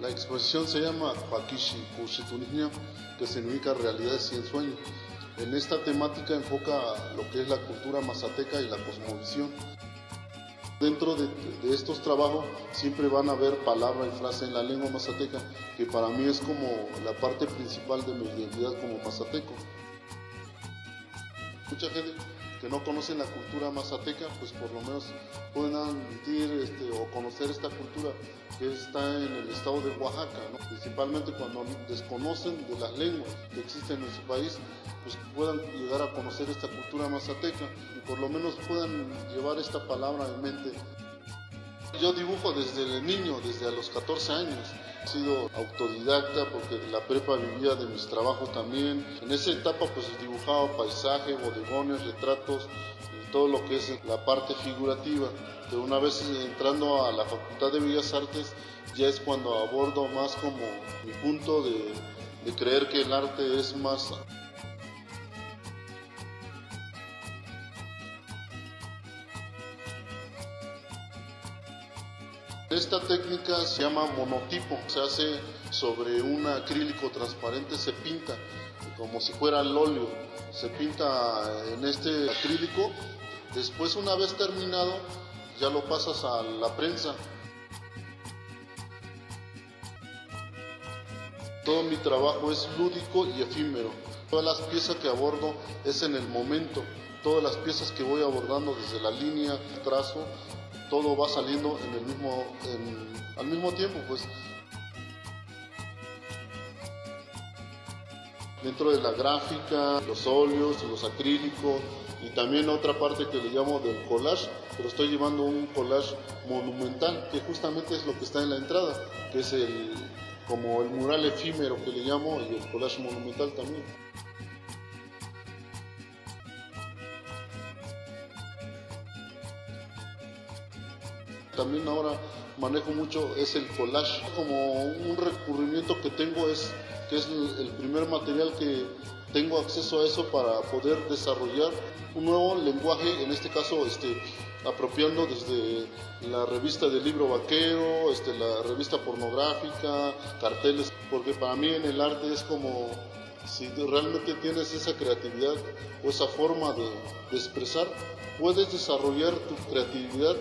La exposición se llama Pakishi Kushitunisnia, que significa realidades y ensueños. En esta temática enfoca lo que es la cultura mazateca y la cosmovisión. Dentro de, de, estos trabajos siempre van a haber palabra y frase en la lengua mazateca, que para mí es como la parte principal de mi identidad como mazateco. Mucha gente que no conocen la cultura mazateca, pues por lo menos pueden admitir este, o conocer esta cultura que está en el estado de Oaxaca, ¿no? principalmente cuando desconocen de las lenguas que existen en su país, pues puedan llegar a conocer esta cultura mazateca y por lo menos puedan llevar esta palabra en mente. Yo dibujo desde niño, desde a los 14 años. He sido autodidacta porque la prepa vivía de mis trabajos también. En esa etapa pues dibujaba paisaje, bodegones, retratos y todo lo que es la parte figurativa. Pero una vez entrando a la Facultad de Bellas Artes ya es cuando abordo más como mi punto de creer que el arte es más Esta técnica se llama monotipo, se hace sobre un acrílico transparente, se pinta como si fuera el óleo, se pinta en este acrílico, después una vez terminado ya lo pasas a la prensa. Todo mi trabajo es lúdico y efímero, todas las piezas que abordo es en el momento, todas las piezas que voy abordando desde la línea, trazo, todo va saliendo en el mismo, en, al mismo tiempo, pues. Dentro de la gráfica, los óleos, los acrílicos y también otra parte que le llamo del collage, pero estoy llevando un collage monumental, que justamente es lo que está en la entrada, que es el, como el mural efímero que le llamo y el collage monumental también. También ahora manejo mucho es el collage. Como un recurrimiento que tengo es que es el primer material que tengo acceso a eso para poder desarrollar un nuevo lenguaje, en este caso este, apropiando desde la revista del libro vaquero, este, la revista pornográfica, carteles, porque para mí en el arte es como si realmente tienes esa creatividad o esa forma de, de expresar, puedes desarrollar tu creatividad